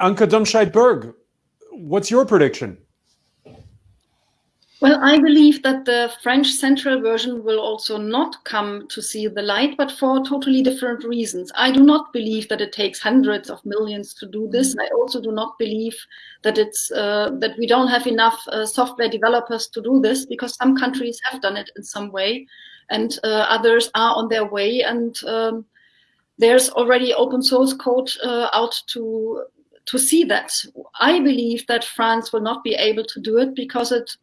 Anke Domscheit-Berg, what's your prediction? Well, I believe that the French central version will also not come to see the light, but for totally different reasons. I do not believe that it takes hundreds of millions to do this. I also do not believe that it's uh, that we don't have enough uh, software developers to do this because some countries have done it in some way, and uh, others are on their way. And um, there's already open source code uh, out to to see that. I believe that France will not be able to do it because it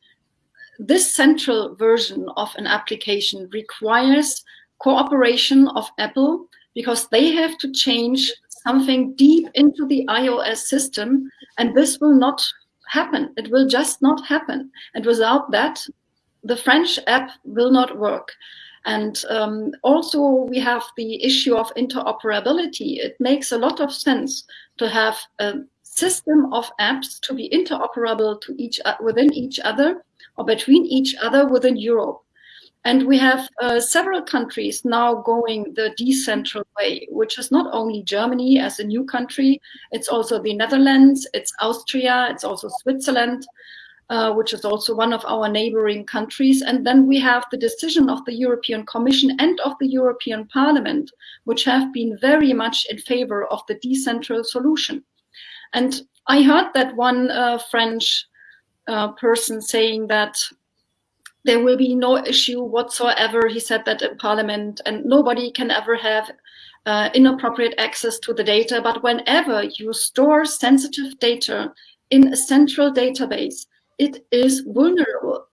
this central version of an application requires cooperation of Apple because they have to change something deep into the iOS system and this will not happen. It will just not happen. And without that, the French app will not work. And um, also we have the issue of interoperability. It makes a lot of sense to have a system of apps to be interoperable to each within each other or between each other within Europe. And we have uh, several countries now going the decentral way, which is not only Germany as a new country, it's also the Netherlands, it's Austria, it's also Switzerland, uh, which is also one of our neighboring countries. And then we have the decision of the European Commission and of the European Parliament, which have been very much in favor of the decentral solution. And I heard that one uh, French uh, person saying that there will be no issue whatsoever. He said that in parliament and nobody can ever have uh, inappropriate access to the data. But whenever you store sensitive data in a central database, it is vulnerable.